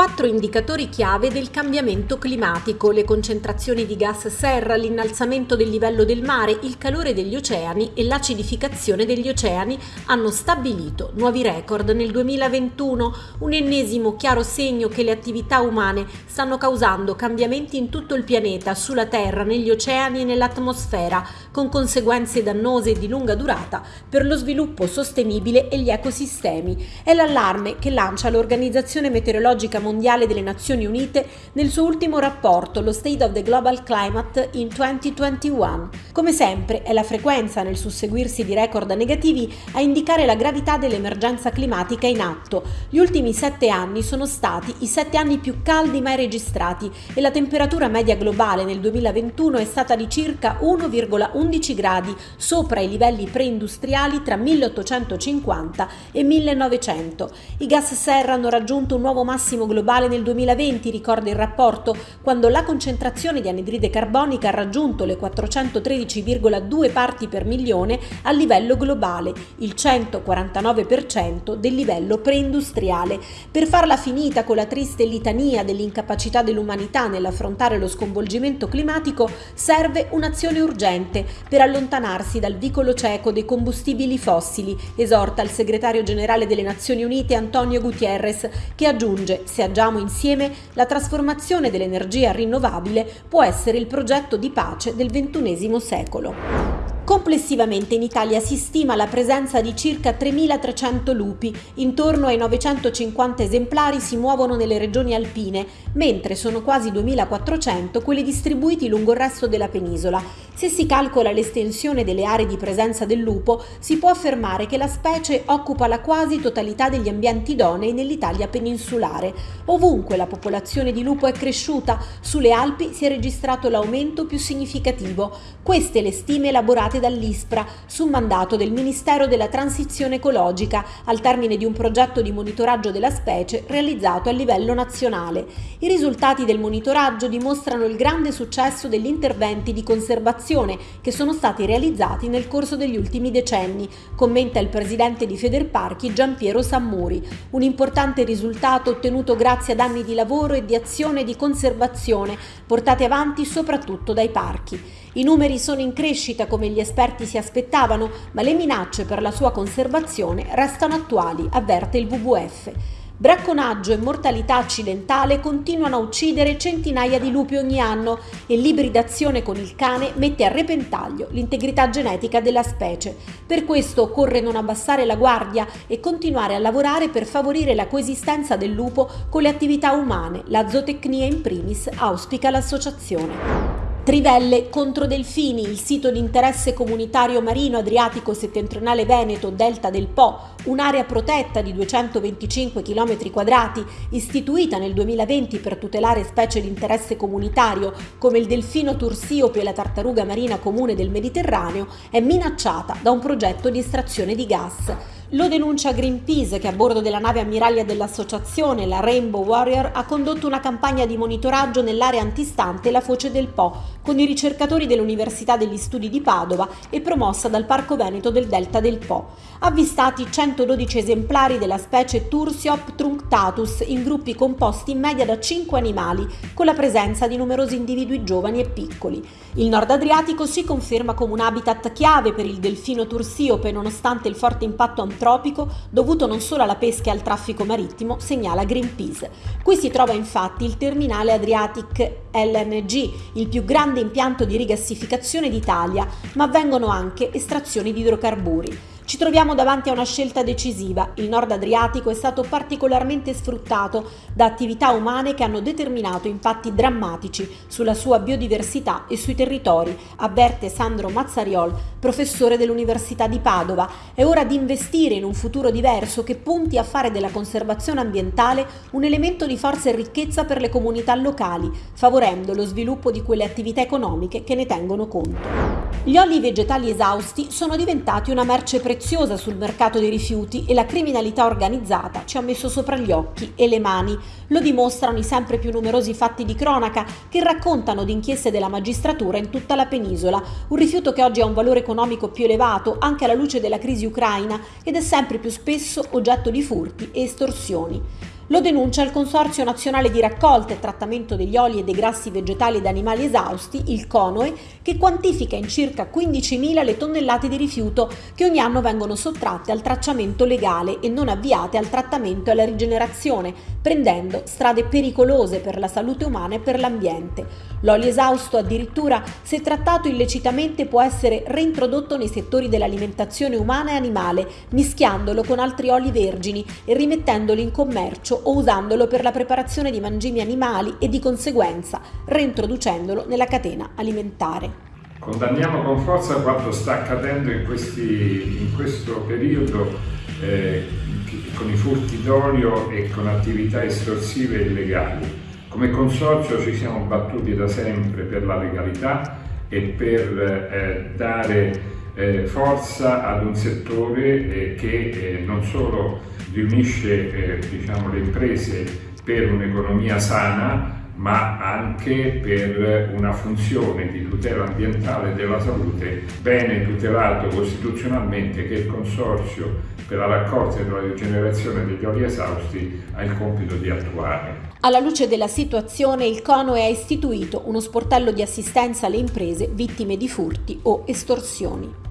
quattro indicatori chiave del cambiamento climatico, le concentrazioni di gas serra, l'innalzamento del livello del mare, il calore degli oceani e l'acidificazione degli oceani hanno stabilito nuovi record nel 2021, un ennesimo chiaro segno che le attività umane stanno causando cambiamenti in tutto il pianeta, sulla Terra, negli oceani e nell'atmosfera, con conseguenze dannose e di lunga durata per lo sviluppo sostenibile e gli ecosistemi. È l'allarme che lancia l'Organizzazione Meteorologica Mondiale delle Nazioni Unite nel suo ultimo rapporto, lo State of the Global Climate in 2021. Come sempre è la frequenza nel susseguirsi di record negativi a indicare la gravità dell'emergenza climatica in atto. Gli ultimi sette anni sono stati i sette anni più caldi mai registrati e la temperatura media globale nel 2021 è stata di circa 1,11 gradi sopra i livelli preindustriali tra 1850 e 1900. I gas serra hanno raggiunto un nuovo massimo globale nel 2020, ricorda il rapporto, quando la concentrazione di anidride carbonica ha raggiunto le 413,2 parti per milione a livello globale, il 149% del livello preindustriale. Per farla finita con la triste litania dell'incapacità dell'umanità nell'affrontare lo sconvolgimento climatico, serve un'azione urgente per allontanarsi dal vicolo cieco dei combustibili fossili, esorta il segretario generale delle Nazioni Unite Antonio Gutierrez, che aggiunge, se agiamo insieme, la trasformazione dell'energia rinnovabile può essere il progetto di pace del XXI secolo. Complessivamente in Italia si stima la presenza di circa 3.300 lupi, intorno ai 950 esemplari si muovono nelle regioni alpine, mentre sono quasi 2.400 quelli distribuiti lungo il resto della penisola. Se si calcola l'estensione delle aree di presenza del lupo, si può affermare che la specie occupa la quasi totalità degli ambienti idonei nell'Italia peninsulare. Ovunque la popolazione di lupo è cresciuta, sulle Alpi si è registrato l'aumento più significativo. Queste le stime elaborate dall'ISPRA su mandato del Ministero della Transizione Ecologica al termine di un progetto di monitoraggio della specie realizzato a livello nazionale. I risultati del monitoraggio dimostrano il grande successo degli interventi di conservazione che sono stati realizzati nel corso degli ultimi decenni, commenta il presidente di Federparchi Giampiero Sammuri. Un importante risultato ottenuto grazie ad anni di lavoro e di azione di conservazione portate avanti soprattutto dai parchi. I numeri sono in crescita come gli esperti si aspettavano, ma le minacce per la sua conservazione restano attuali, avverte il WWF. Bracconaggio e mortalità accidentale continuano a uccidere centinaia di lupi ogni anno e l'ibridazione con il cane mette a repentaglio l'integrità genetica della specie. Per questo occorre non abbassare la guardia e continuare a lavorare per favorire la coesistenza del lupo con le attività umane. La zootecnia in primis auspica l'associazione. Trivelle contro Delfini, il sito di interesse comunitario marino Adriatico settentrionale Veneto, Delta del Po, un'area protetta di 225 km quadrati, istituita nel 2020 per tutelare specie di interesse comunitario come il delfino tursiope e la tartaruga marina comune del Mediterraneo, è minacciata da un progetto di estrazione di gas. Lo denuncia Greenpeace che a bordo della nave ammiraglia dell'associazione, la Rainbow Warrior, ha condotto una campagna di monitoraggio nell'area antistante la foce del Po con i ricercatori dell'Università degli Studi di Padova e promossa dal Parco Veneto del Delta del Po. Avvistati 112 esemplari della specie Tursiop trunctatus in gruppi composti in media da 5 animali, con la presenza di numerosi individui giovani e piccoli. Il Nord Adriatico si conferma come un habitat chiave per il delfino tursiope nonostante il forte impatto antropico dovuto non solo alla pesca e al traffico marittimo, segnala Greenpeace. Qui si trova infatti il terminale Adriatic LNG, il più grande impianto di rigassificazione d'Italia, ma avvengono anche estrazioni di idrocarburi. Ci troviamo davanti a una scelta decisiva. Il nord Adriatico è stato particolarmente sfruttato da attività umane che hanno determinato impatti drammatici sulla sua biodiversità e sui territori, avverte Sandro Mazzariol, professore dell'Università di Padova. È ora di investire in un futuro diverso che punti a fare della conservazione ambientale un elemento di forza e ricchezza per le comunità locali, favorendo lo sviluppo di quelle attività economiche che ne tengono conto. Gli oli vegetali esausti sono diventati una merce preziosa preziosa sul mercato dei rifiuti e la criminalità organizzata ci ha messo sopra gli occhi e le mani. Lo dimostrano i sempre più numerosi fatti di cronaca che raccontano di inchieste della magistratura in tutta la penisola, un rifiuto che oggi ha un valore economico più elevato anche alla luce della crisi ucraina ed è sempre più spesso oggetto di furti e estorsioni. Lo denuncia il Consorzio Nazionale di Raccolta e Trattamento degli Oli e dei Grassi Vegetali ed Animali Esausti, il CONOE, che quantifica in circa 15.000 le tonnellate di rifiuto che ogni anno vengono sottratte al tracciamento legale e non avviate al trattamento e alla rigenerazione, prendendo strade pericolose per la salute umana e per l'ambiente. L'olio esausto addirittura, se trattato illecitamente, può essere reintrodotto nei settori dell'alimentazione umana e animale, mischiandolo con altri oli vergini e rimettendoli in commercio o usandolo per la preparazione di mangimi animali e di conseguenza reintroducendolo nella catena alimentare. Condanniamo con forza quanto sta accadendo in, questi, in questo periodo eh, con i furti d'olio e con attività estorsive illegali. Come consorzio ci siamo battuti da sempre per la legalità e per eh, dare eh, forza ad un settore eh, che eh, non solo riunisce eh, diciamo, le imprese per un'economia sana, ma anche per una funzione di tutela ambientale della salute, bene tutelato costituzionalmente che il Consorzio per la raccolta e la rigenerazione degli oli esausti ha il compito di attuare. Alla luce della situazione, il CONOE ha istituito uno sportello di assistenza alle imprese vittime di furti o estorsioni.